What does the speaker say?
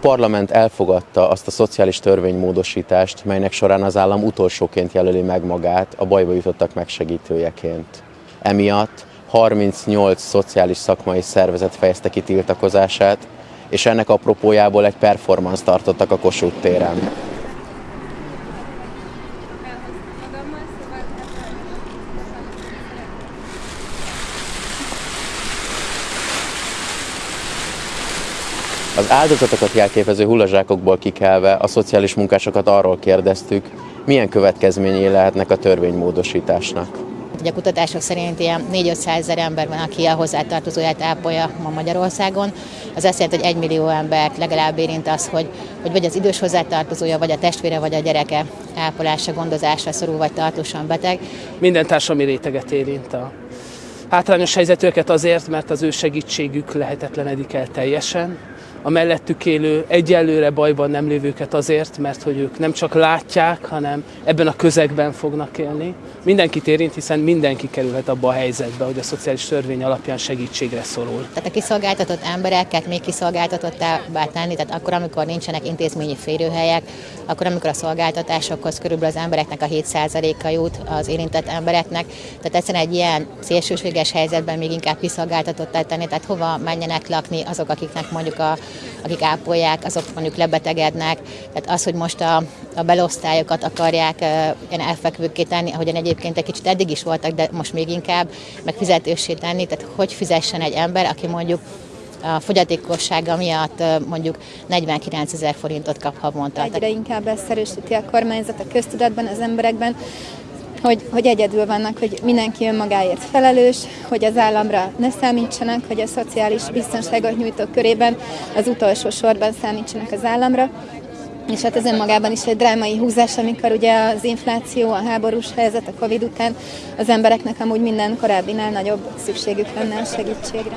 parlament elfogadta azt a szociális törvénymódosítást, melynek során az állam utolsóként jelöli meg magát a bajba jutottak megsegítőjeként. Emiatt 38 szociális szakmai szervezet fejezte ki tiltakozását, és ennek apropójából egy performance tartottak a Kossuth téren. Az áldozatokat jelképező hullazsákokból kikelve a szociális munkásokat arról kérdeztük, milyen következményei lehetnek a törvénymódosításnak. Ugye a kutatások szerint ilyen 4-500 ezer ember van, aki a hozzátartozóját ápolja ma Magyarországon. Az azt jelenti, hogy egy millió embert legalább érint az, hogy, hogy vagy az idős hozzátartozója, vagy a testvére, vagy a gyereke ápolása, gondozása szorul, vagy tartósan beteg. Minden társadalmi réteget érint a hátrányos helyzetűeket azért, mert az ő segítségük lehetetlenedik el teljesen a mellettük élő egyelőre bajban nem lévőket azért, mert hogy ők nem csak látják, hanem ebben a közegben fognak élni. Mindenkit érint, hiszen mindenki kerülhet abba a helyzetbe, hogy a szociális törvény alapján segítségre szorul. Tehát a kiszolgáltatott embereket még kiszolgáltatottá tenni, tehát akkor, amikor nincsenek intézményi férőhelyek, akkor, amikor a szolgáltatásokhoz körülbelül az embereknek a 7%-a jut az érintett embereknek, tehát egyszerűen egy ilyen szélsőséges helyzetben még inkább kiszolgáltatottá tenni, tehát hova menjenek lakni azok, akiknek mondjuk a akik ápolják, azok mondjuk lebetegednek. Tehát az, hogy most a, a belosztályokat akarják ilyen elfekvőkké tenni, ahogyan egyébként egy kicsit eddig is voltak, de most még inkább, meg tenni, tehát hogy fizessen egy ember, aki mondjuk a fogyatékossága miatt mondjuk 49 ezer forintot kap havonta. Egyre inkább ezt erősíti a kormányzat a köztudatban, az emberekben, hogy, hogy egyedül vannak, hogy mindenki önmagáért felelős, hogy az államra ne számítsanak, hogy a szociális biztonságot nyújtók körében az utolsó sorban számítsanak az államra. És hát ez önmagában is egy drámai húzás, amikor ugye az infláció, a háborús helyzet, a Covid után az embereknek amúgy minden korábbinál nagyobb szükségük lenne a segítségre.